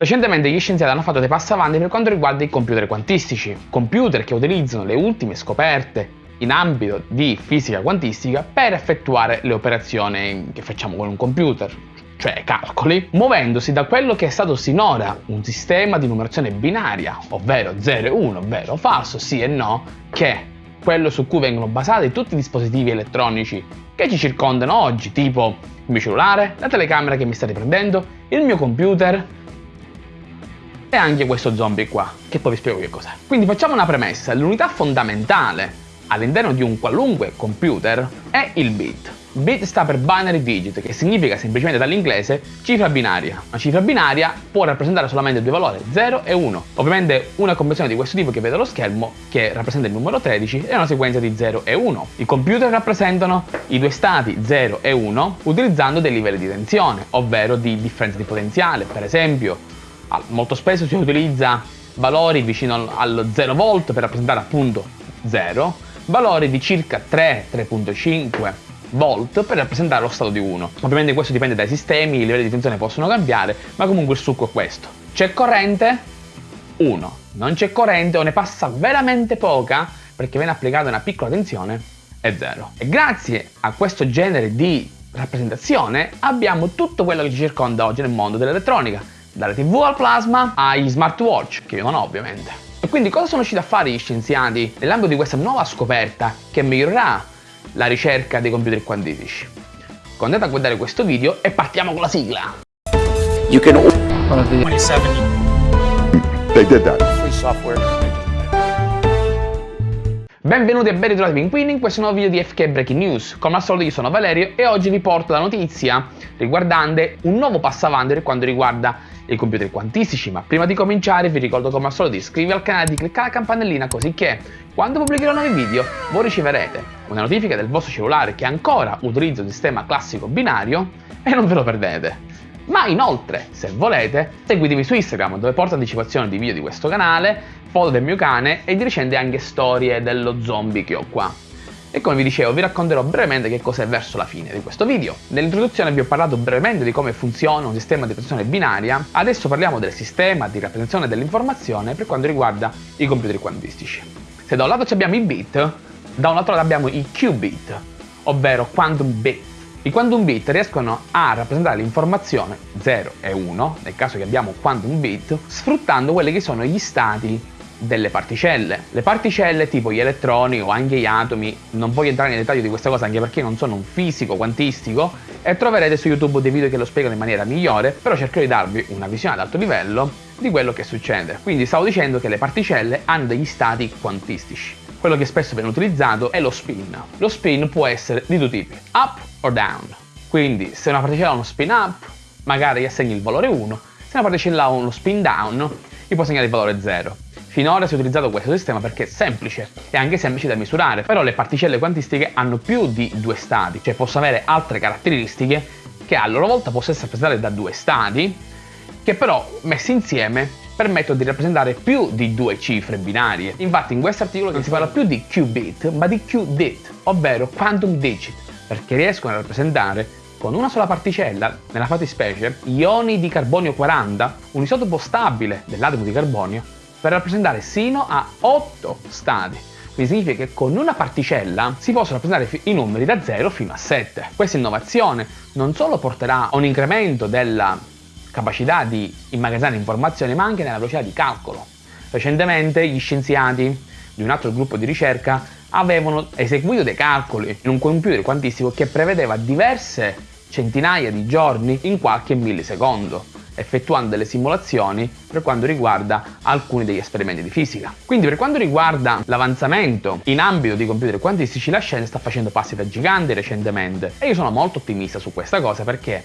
Recentemente gli scienziati hanno fatto dei passi avanti per quanto riguarda i computer quantistici, computer che utilizzano le ultime scoperte in ambito di fisica quantistica per effettuare le operazioni che facciamo con un computer, cioè calcoli, muovendosi da quello che è stato sinora un sistema di numerazione binaria, ovvero 0 e 1, vero o falso, sì e no, che è quello su cui vengono basati tutti i dispositivi elettronici che ci circondano oggi, tipo il mio cellulare, la telecamera che mi sta riprendendo, il mio computer, e anche questo zombie qua, che poi vi spiego che cos'è. Quindi facciamo una premessa, l'unità fondamentale all'interno di un qualunque computer è il bit. Bit sta per binary digit, che significa semplicemente dall'inglese cifra binaria. Una cifra binaria può rappresentare solamente due valori, 0 e 1. Ovviamente una conversione di questo tipo che vede allo schermo, che rappresenta il numero 13, è una sequenza di 0 e 1. I computer rappresentano i due stati 0 e 1 utilizzando dei livelli di tensione, ovvero di differenza di potenziale. Per esempio, molto spesso si utilizza valori vicino allo 0 volt per rappresentare appunto 0, valori di circa 3, 3.5 volt per rappresentare lo stato di 1. Ovviamente questo dipende dai sistemi, i livelli di tensione possono cambiare, ma comunque il succo è questo. C'è corrente? 1. Non c'è corrente o ne passa veramente poca perché viene applicata una piccola tensione? È 0. E grazie a questo genere di rappresentazione abbiamo tutto quello che ci circonda oggi nel mondo dell'elettronica dalle tv al plasma ai smartwatch, che io non ho ovviamente. E quindi cosa sono riusciti a fare gli scienziati nell'ambito di questa nuova scoperta che migliorerà la ricerca dei computer quantistici? Andate a guardare questo video e partiamo con la sigla! You can... 27. They did that. Free software. Benvenuti e ben ritrovati Pinguini in questo nuovo video di FK Breaking News. Come al solito io sono Valerio e oggi vi porto la notizia riguardante un nuovo passo avanti per quanto riguarda i computer quantistici, ma prima di cominciare vi ricordo come al solito di iscrivervi al canale e di cliccare la campanellina così che quando pubblicherò nuovi video voi riceverete una notifica del vostro cellulare che ancora utilizza il sistema classico binario e non ve lo perdete. Ma inoltre, se volete, seguitemi su Instagram dove porto anticipazioni di video di questo canale, foto del mio cane e di recente anche storie dello zombie che ho qua. E come vi dicevo vi racconterò brevemente che cos'è verso la fine di questo video. Nell'introduzione vi ho parlato brevemente di come funziona un sistema di rappresentazione binaria, adesso parliamo del sistema di rappresentazione dell'informazione per quanto riguarda i computer quantistici. Se da un lato abbiamo i bit, da un altro lato abbiamo i qubit, ovvero quantum bit. I quantum bit riescono a rappresentare l'informazione 0 e 1, nel caso che abbiamo quantum bit, sfruttando quelli che sono gli stati delle particelle. Le particelle tipo gli elettroni o anche gli atomi, non voglio entrare nei dettagli di questa cosa anche perché non sono un fisico quantistico e troverete su YouTube dei video che lo spiegano in maniera migliore, però cercherò di darvi una visione ad alto livello di quello che succede. Quindi stavo dicendo che le particelle hanno degli stati quantistici. Quello che spesso viene utilizzato è lo spin. Lo spin può essere di due tipi, up o down. Quindi se una particella ha uno spin up, magari gli assegni il valore 1, se una particella ha uno spin down, gli può segnare il valore 0. Finora si è utilizzato questo sistema perché è semplice e anche semplice da misurare, però le particelle quantistiche hanno più di due stati, cioè possono avere altre caratteristiche che a loro volta possono essere rappresentate da due stati, che però messi insieme permettono di rappresentare più di due cifre binarie. Infatti in questo articolo non si parla più di qubit, ma di qdit, ovvero quantum digit, perché riescono a rappresentare con una sola particella, nella fattispecie ioni di carbonio 40, un isotopo stabile dell'atomo di carbonio, per rappresentare sino a 8 stati. Quindi significa che con una particella si possono rappresentare i numeri da 0 fino a 7. Questa innovazione non solo porterà a un incremento della capacità di immagazzinare informazioni, ma anche nella velocità di calcolo. Recentemente gli scienziati di un altro gruppo di ricerca avevano eseguito dei calcoli in un computer quantistico che prevedeva diverse centinaia di giorni in qualche millisecondo effettuando delle simulazioni per quanto riguarda alcuni degli esperimenti di fisica. Quindi per quanto riguarda l'avanzamento in ambito di computer quantistici la scienza sta facendo passi da gigante recentemente e io sono molto ottimista su questa cosa perché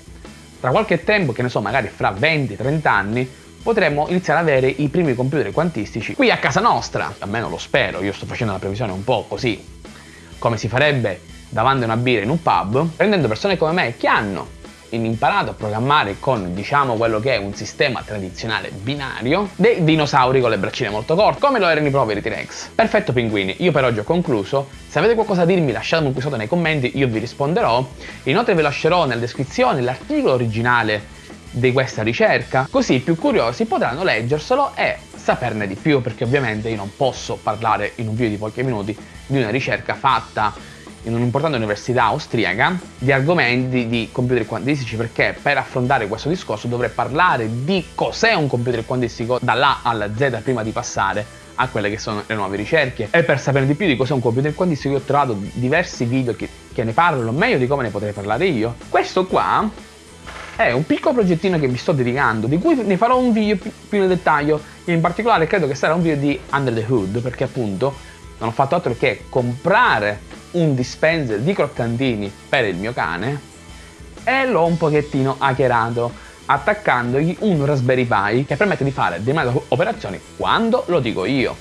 tra qualche tempo, che ne so, magari fra 20-30 anni, potremmo iniziare ad avere i primi computer quantistici qui a casa nostra. Almeno lo spero, io sto facendo una previsione un po' così, come si farebbe davanti a una birra in un pub, prendendo persone come me che hanno imparato a programmare con diciamo quello che è un sistema tradizionale binario dei dinosauri con le braccine molto corte come lo erano i poveri T-Rex. Perfetto pinguini io per oggi ho concluso. Se avete qualcosa da dirmi lasciatemi qui sotto nei commenti io vi risponderò. Inoltre vi lascerò nella descrizione l'articolo originale di questa ricerca, così i più curiosi potranno leggerselo e saperne di più, perché ovviamente io non posso parlare in un video di pochi minuti di una ricerca fatta in un'importante università austriaca di argomenti di computer quantistici perché per affrontare questo discorso dovrei parlare di cos'è un computer quantistico dall'A alla Z prima di passare a quelle che sono le nuove ricerche. E per sapere di più di cos'è un computer quantistico ho trovato diversi video che, che ne parlano meglio di come ne potrei parlare io. Questo qua è un piccolo progettino che mi sto dedicando di cui ne farò un video più nel dettaglio. In particolare credo che sarà un video di Under the Hood perché appunto non ho fatto altro che comprare un dispenser di croccantini per il mio cane e l'ho un pochettino hackerato attaccandogli un Raspberry Pi che permette di fare determinate operazioni quando lo dico io.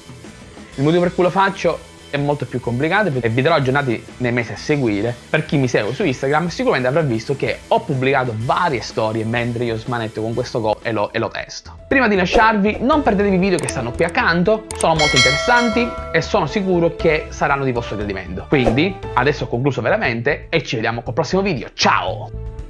Il motivo per cui lo faccio è molto più complicato e vi darò aggiornati nei mesi a seguire. Per chi mi segue su Instagram sicuramente avrà visto che ho pubblicato varie storie mentre io smanetto con questo Go e lo, e lo testo. Prima di lasciarvi non perdetevi i video che stanno qui accanto, sono molto interessanti e sono sicuro che saranno di vostro gradimento. Quindi adesso ho concluso veramente e ci vediamo col prossimo video. Ciao!